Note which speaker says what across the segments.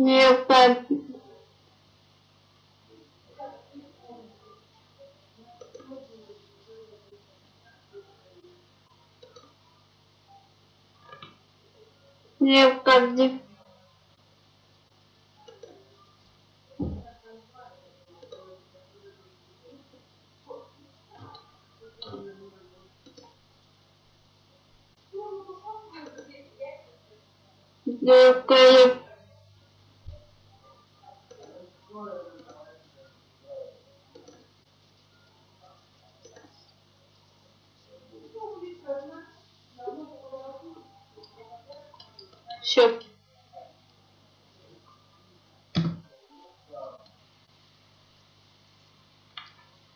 Speaker 1: Нет. Не упади. Не упади. Упади.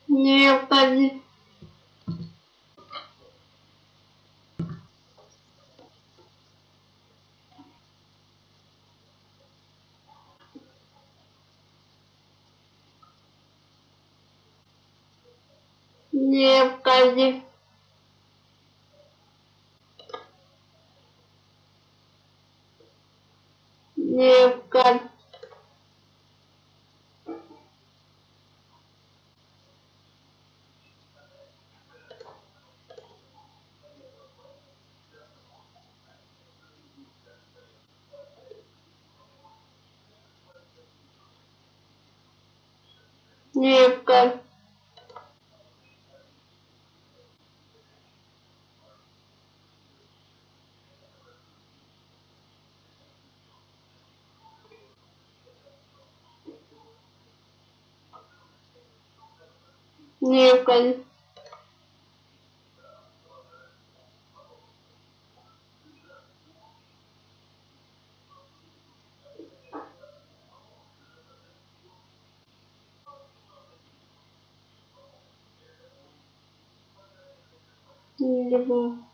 Speaker 1: Не упади. Не упади. Не люблю. Не вам.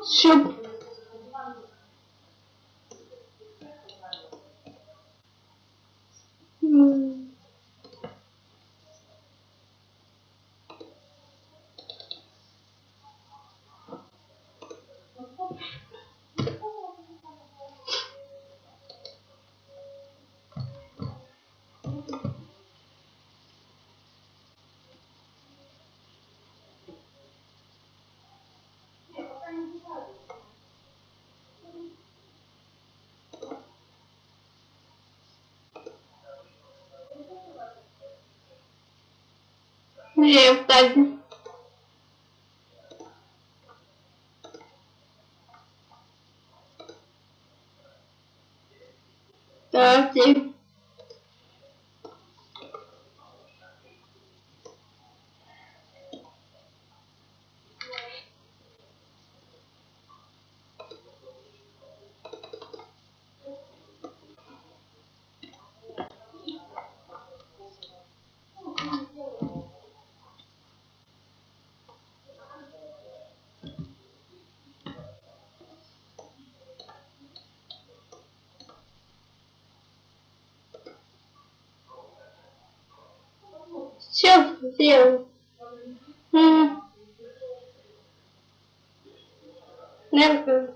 Speaker 1: упади. Все. Не упади. Давайте. Все. М. Наверное.